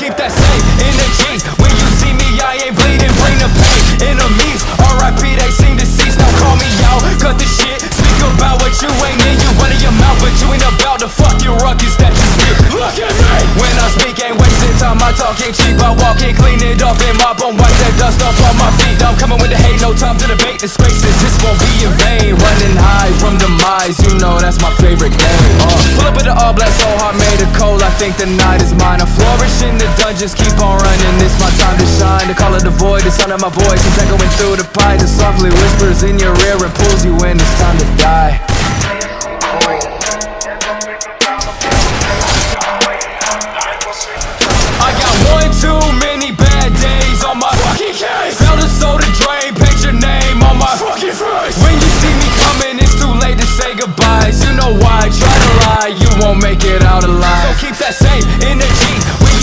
keep that same energy wasting time I talk ain't cheap, I walk in, clean it up And mop on, wipe that dust off on my feet. I'm coming with the hate, no time to debate The spaces, This won't be in vain. Running high from demise You know that's my favorite game. Uh, Pull up with the all black, so hard, made of cold I think the night is mine. I flourish in the dungeons, keep on running. It's my time to shine. The call of the void, the sound of my voice. It's echoing through the pines. It softly whispers in your ear And pulls you in, it's time to die know why, try to lie, you won't make it out alive. So keep that same energy